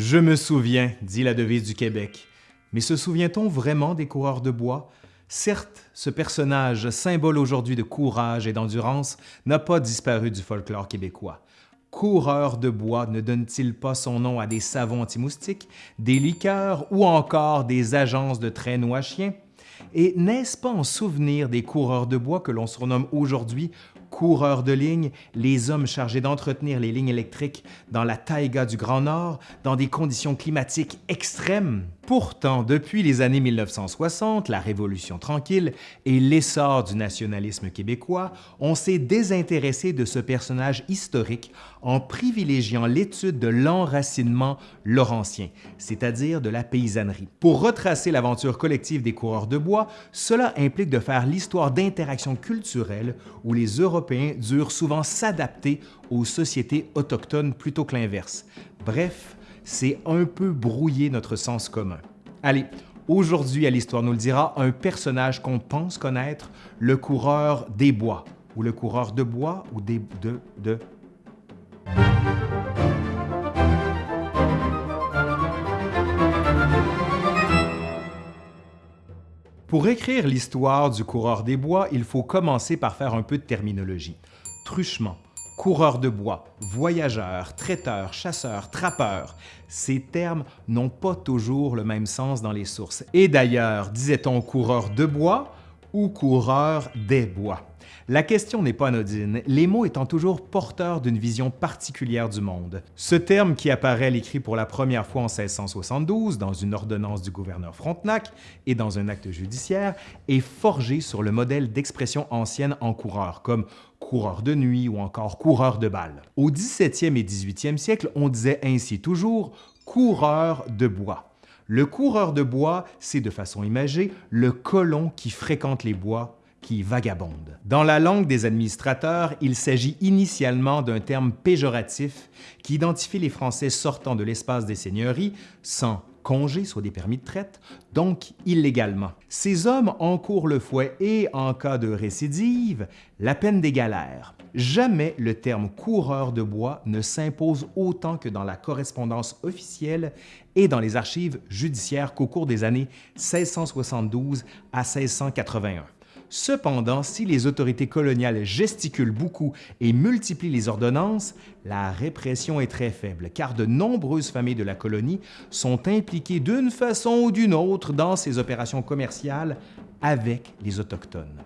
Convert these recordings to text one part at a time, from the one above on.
Je me souviens, dit la devise du Québec. Mais se souvient-on vraiment des coureurs de bois? Certes, ce personnage, symbole aujourd'hui de courage et d'endurance, n'a pas disparu du folklore québécois. Coureur de bois ne donne-t-il pas son nom à des savons anti-moustiques, des liqueurs ou encore des agences de traîneaux à chiens? Et n'est-ce pas en souvenir des coureurs de bois que l'on surnomme aujourd'hui coureurs de ligne, les hommes chargés d'entretenir les lignes électriques dans la taïga du Grand Nord, dans des conditions climatiques extrêmes? Pourtant, depuis les années 1960, la Révolution tranquille et l'essor du nationalisme québécois, on s'est désintéressé de ce personnage historique en privilégiant l'étude de l'enracinement laurentien, c'est-à-dire de la paysannerie. Pour retracer l'aventure collective des coureurs de bois, cela implique de faire l'histoire d'interactions culturelles où les Européens durent souvent s'adapter aux sociétés autochtones plutôt que l'inverse. Bref, c'est un peu brouiller notre sens commun. Allez, aujourd'hui à l'Histoire nous le dira, un personnage qu'on pense connaître, le coureur des bois, ou le coureur de bois, ou des... de... de... Pour écrire l'histoire du coureur des bois, il faut commencer par faire un peu de terminologie. Truchement, coureur de bois, voyageur, traiteur, chasseur, trappeur. Ces termes n'ont pas toujours le même sens dans les sources. Et d'ailleurs, disait-on coureur de bois ou coureur des bois? La question n'est pas anodine, les mots étant toujours porteurs d'une vision particulière du monde. Ce terme qui apparaît à l'écrit pour la première fois en 1672 dans une ordonnance du gouverneur Frontenac et dans un acte judiciaire est forgé sur le modèle d'expression ancienne en coureur, comme coureur de nuit ou encore coureur de balles. Au 17e et 18e siècle, on disait ainsi toujours coureur de bois. Le coureur de bois, c'est de façon imagée le colon qui fréquente les bois qui vagabonde. Dans la langue des administrateurs, il s'agit initialement d'un terme péjoratif qui identifie les Français sortant de l'espace des seigneuries sans congé, soit des permis de traite, donc illégalement. Ces hommes encourent le fouet et, en cas de récidive, la peine des galères. Jamais le terme coureur de bois ne s'impose autant que dans la correspondance officielle et dans les archives judiciaires qu'au cours des années 1672 à 1681. Cependant, si les autorités coloniales gesticulent beaucoup et multiplient les ordonnances, la répression est très faible, car de nombreuses familles de la colonie sont impliquées d'une façon ou d'une autre dans ces opérations commerciales avec les Autochtones.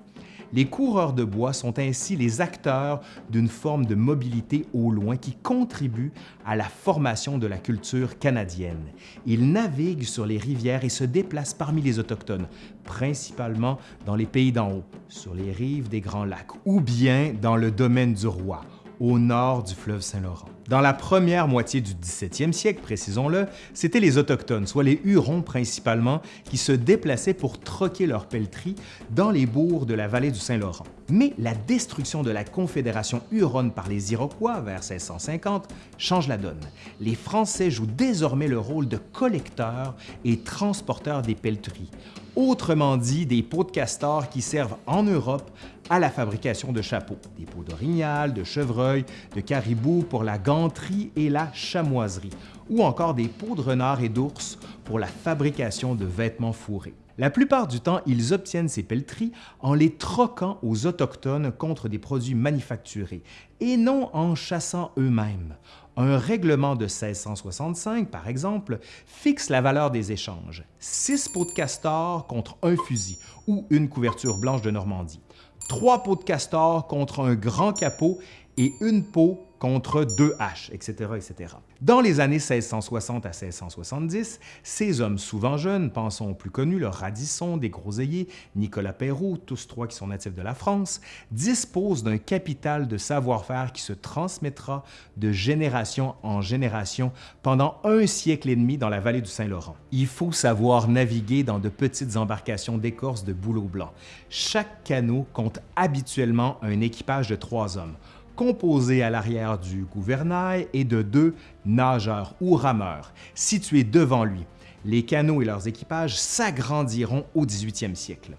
Les coureurs de bois sont ainsi les acteurs d'une forme de mobilité au loin qui contribue à la formation de la culture canadienne. Ils naviguent sur les rivières et se déplacent parmi les Autochtones, principalement dans les pays d'en haut, sur les rives des Grands Lacs, ou bien dans le domaine du roi, au nord du fleuve Saint-Laurent. Dans la première moitié du 17e siècle, précisons-le, c'étaient les Autochtones, soit les Hurons principalement, qui se déplaçaient pour troquer leurs pelleteries dans les bourgs de la vallée du Saint-Laurent. Mais la destruction de la Confédération Huronne par les Iroquois vers 1650 change la donne. Les Français jouent désormais le rôle de collecteurs et transporteurs des pelleteries, autrement dit des pots de castor qui servent en Europe à la fabrication de chapeaux, des peaux d'orignal, de chevreuil, de caribou pour la ganterie et la chamoiserie, ou encore des peaux de renard et d'ours pour la fabrication de vêtements fourrés. La plupart du temps, ils obtiennent ces pelleteries en les troquant aux Autochtones contre des produits manufacturés et non en chassant eux-mêmes. Un règlement de 1665, par exemple, fixe la valeur des échanges. Six pots de castor contre un fusil ou une couverture blanche de Normandie trois pots de castor contre un grand capot et une peau contre deux haches, etc., etc. Dans les années 1660 à 1670, ces hommes souvent jeunes, pensons aux plus connus, le Radisson, des Groseilliers, Nicolas Perrault, tous trois qui sont natifs de la France, disposent d'un capital de savoir-faire qui se transmettra de génération en génération pendant un siècle et demi dans la vallée du Saint-Laurent. Il faut savoir naviguer dans de petites embarcations d'écorce de bouleau blanc. Chaque canot compte habituellement un équipage de trois hommes composé à l'arrière du gouvernail et de deux nageurs ou rameurs situés devant lui. Les canots et leurs équipages s'agrandiront au 18e siècle.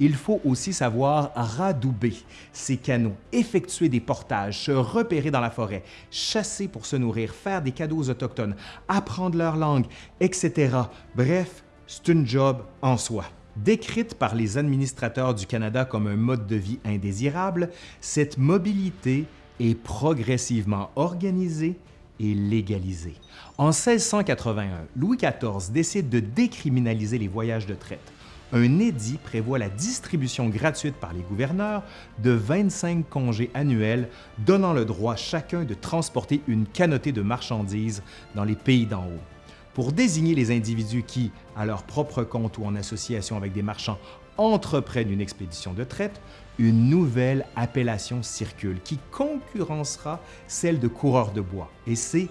Il faut aussi savoir radouber ces canaux, effectuer des portages, se repérer dans la forêt, chasser pour se nourrir, faire des cadeaux aux Autochtones, apprendre leur langue, etc. Bref, c'est une job en soi. Décrite par les administrateurs du Canada comme un mode de vie indésirable, cette mobilité est progressivement organisée et légalisée. En 1681, Louis XIV décide de décriminaliser les voyages de traite. Un édit prévoit la distribution gratuite par les gouverneurs de 25 congés annuels, donnant le droit chacun de transporter une canotée de marchandises dans les pays d'en haut. Pour désigner les individus qui, à leur propre compte ou en association avec des marchands, entreprennent une expédition de traite, une nouvelle appellation circule qui concurrencera celle de coureur de bois, et c'est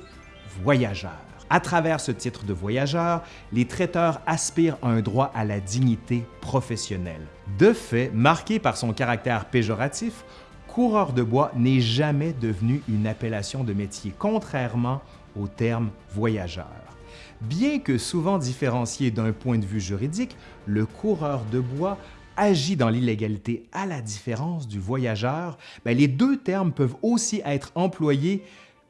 voyageurs. À travers ce titre de voyageur, les traiteurs aspirent à un droit à la dignité professionnelle. De fait, marqué par son caractère péjoratif, coureur de bois n'est jamais devenu une appellation de métier, contrairement au terme voyageur. Bien que souvent différencié d'un point de vue juridique, le coureur de bois agit dans l'illégalité à la différence du voyageur, ben, les deux termes peuvent aussi être employés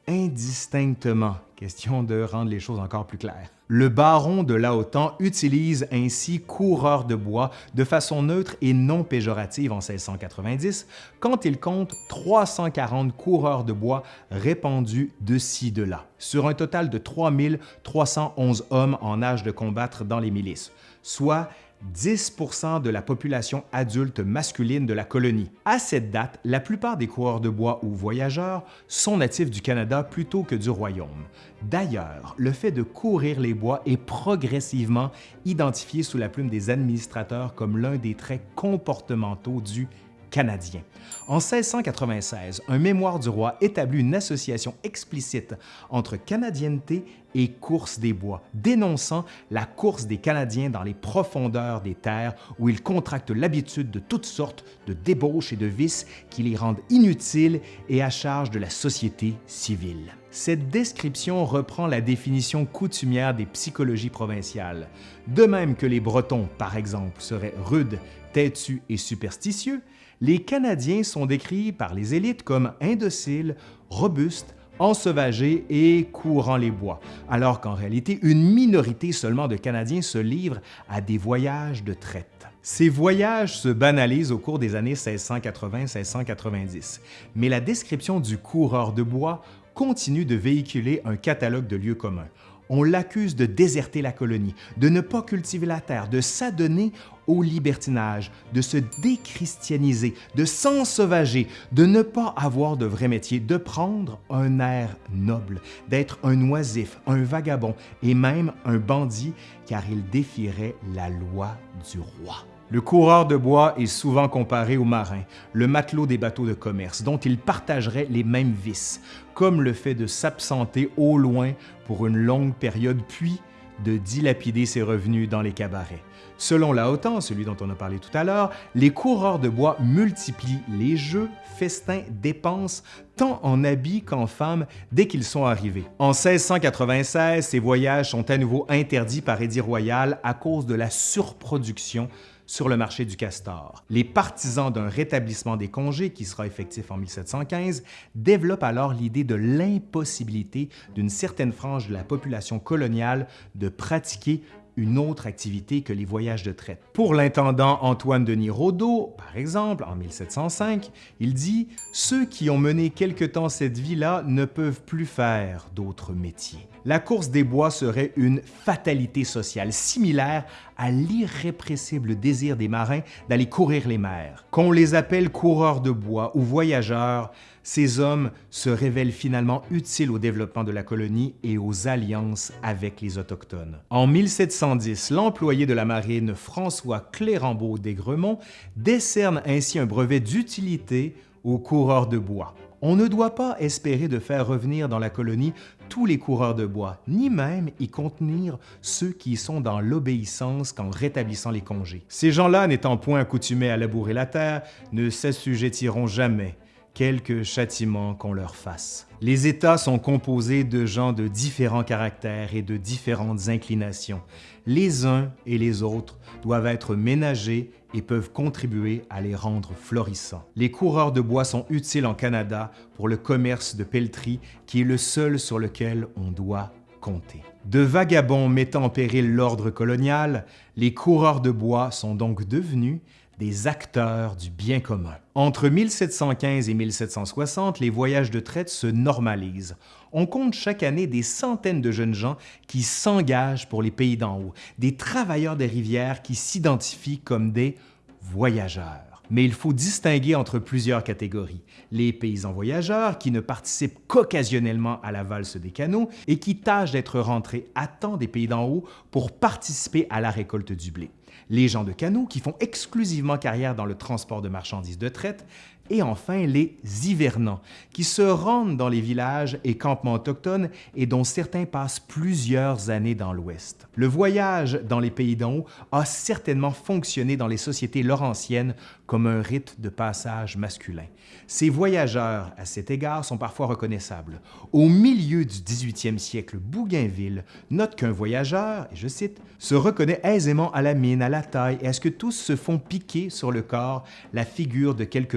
indistinctement. Question de rendre les choses encore plus claires. Le baron de Laotan utilise ainsi coureur de bois de façon neutre et non péjorative en 1690 quand il compte 340 coureurs de bois répandus de ci de là, sur un total de 3311 hommes en âge de combattre dans les milices, soit 10% de la population adulte masculine de la colonie. À cette date, la plupart des coureurs de bois ou voyageurs sont natifs du Canada plutôt que du Royaume. D'ailleurs, le fait de courir les bois est progressivement identifié sous la plume des administrateurs comme l'un des traits comportementaux du canadien. En 1696, un mémoire du roi établit une association explicite entre canadienneté et course des bois, dénonçant la course des Canadiens dans les profondeurs des terres où ils contractent l'habitude de toutes sortes de débauches et de vices qui les rendent inutiles et à charge de la société civile. Cette description reprend la définition coutumière des psychologies provinciales. De même que les Bretons, par exemple, seraient rudes, têtus et superstitieux, les Canadiens sont décrits par les élites comme indociles, robustes, ensauvagés et courant les bois, alors qu'en réalité, une minorité seulement de Canadiens se livrent à des voyages de traite. Ces voyages se banalisent au cours des années 1680-1690, mais la description du coureur de bois continue de véhiculer un catalogue de lieux communs. On l'accuse de déserter la colonie, de ne pas cultiver la terre, de s'adonner au libertinage, de se déchristianiser, de s'ensauvager, de ne pas avoir de vrai métier, de prendre un air noble, d'être un oisif, un vagabond et même un bandit, car il défierait la loi du roi. Le coureur de bois est souvent comparé au marin, le matelot des bateaux de commerce, dont il partagerait les mêmes vices, comme le fait de s'absenter au loin pour une longue période, puis de dilapider ses revenus dans les cabarets. Selon Laotan, celui dont on a parlé tout à l'heure, les coureurs de bois multiplient les jeux, festins, dépenses, tant en habits qu'en femmes dès qu'ils sont arrivés. En 1696, ces voyages sont à nouveau interdits par édit royal à cause de la surproduction sur le marché du castor. Les partisans d'un rétablissement des congés, qui sera effectif en 1715, développent alors l'idée de l'impossibilité d'une certaine frange de la population coloniale de pratiquer une autre activité que les voyages de traite. Pour l'intendant Antoine Denis Rodeau, par exemple, en 1705, il dit « Ceux qui ont mené quelque temps cette vie-là ne peuvent plus faire d'autres métiers. » La course des bois serait une fatalité sociale similaire à l'irrépressible désir des marins d'aller courir les mers. Qu'on les appelle coureurs de bois ou voyageurs, ces hommes se révèlent finalement utiles au développement de la colonie et aux alliances avec les Autochtones. En 1710, l'employé de la marine François Clérambault d'Aigremont décerne ainsi un brevet d'utilité aux coureurs de bois. On ne doit pas espérer de faire revenir dans la colonie tous les coureurs de bois, ni même y contenir ceux qui sont dans l'obéissance qu'en rétablissant les congés. Ces gens-là, n'étant point accoutumés à labourer la terre, ne s'assujettiront jamais quelque châtiment qu'on leur fasse. Les États sont composés de gens de différents caractères et de différentes inclinations. Les uns et les autres doivent être ménagés et peuvent contribuer à les rendre florissants. Les coureurs de bois sont utiles en Canada pour le commerce de pelleterie qui est le seul sur lequel on doit compter. De vagabonds mettant en péril l'ordre colonial, les coureurs de bois sont donc devenus des acteurs du bien commun. Entre 1715 et 1760, les voyages de traite se normalisent. On compte chaque année des centaines de jeunes gens qui s'engagent pour les pays d'en haut, des travailleurs des rivières qui s'identifient comme des voyageurs. Mais il faut distinguer entre plusieurs catégories. Les paysans voyageurs qui ne participent qu'occasionnellement à la valse des canaux et qui tâchent d'être rentrés à temps des pays d'en haut pour participer à la récolte du blé les gens de canot qui font exclusivement carrière dans le transport de marchandises de traite, et enfin les hivernants, qui se rendent dans les villages et campements autochtones et dont certains passent plusieurs années dans l'Ouest. Le voyage dans les pays d'en haut a certainement fonctionné dans les sociétés laurentiennes comme un rite de passage masculin. Ces voyageurs, à cet égard, sont parfois reconnaissables. Au milieu du 18e siècle, Bougainville note qu'un voyageur, et je cite, se reconnaît aisément à la mine, à la taille et à ce que tous se font piquer sur le corps la figure de quelque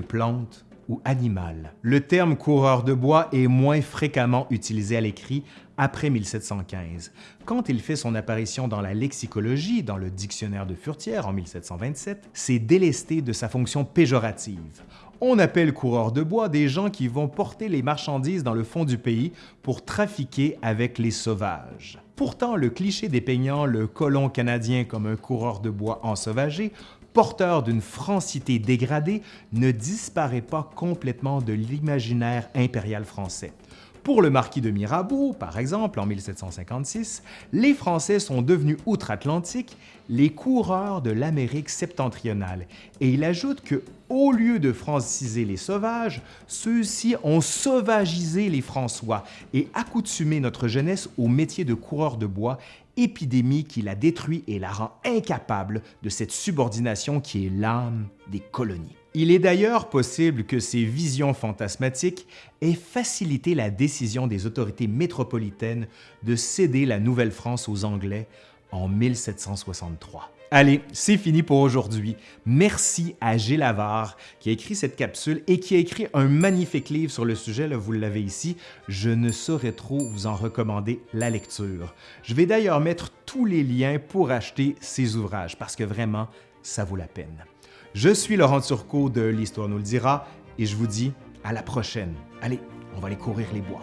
ou animal. Le terme coureur de bois est moins fréquemment utilisé à l'écrit après 1715. Quand il fait son apparition dans la lexicologie, dans le dictionnaire de Furtière en 1727, c'est délesté de sa fonction péjorative. On appelle coureurs de bois des gens qui vont porter les marchandises dans le fond du pays pour trafiquer avec les sauvages. Pourtant, le cliché dépeignant le colon canadien comme un coureur de bois ensauvagé, porteur d'une francité dégradée, ne disparaît pas complètement de l'imaginaire impérial français. Pour le marquis de Mirabeau, par exemple, en 1756, les Français sont devenus outre-Atlantique les coureurs de l'Amérique septentrionale et il ajoute que, au lieu de franciser les sauvages, ceux-ci ont sauvagisé les François et accoutumé notre jeunesse au métier de coureur de bois, épidémie qui la détruit et la rend incapable de cette subordination qui est l'âme des colonies. Il est d'ailleurs possible que ces visions fantasmatiques aient facilité la décision des autorités métropolitaines de céder la Nouvelle-France aux Anglais en 1763. Allez, c'est fini pour aujourd'hui. Merci à Gilles Lavard qui a écrit cette capsule et qui a écrit un magnifique livre sur le sujet, là, vous l'avez ici. Je ne saurais trop vous en recommander la lecture. Je vais d'ailleurs mettre tous les liens pour acheter ces ouvrages parce que vraiment, ça vaut la peine. Je suis Laurent Turcot de l'Histoire nous le dira et je vous dis à la prochaine. Allez, on va aller courir les bois.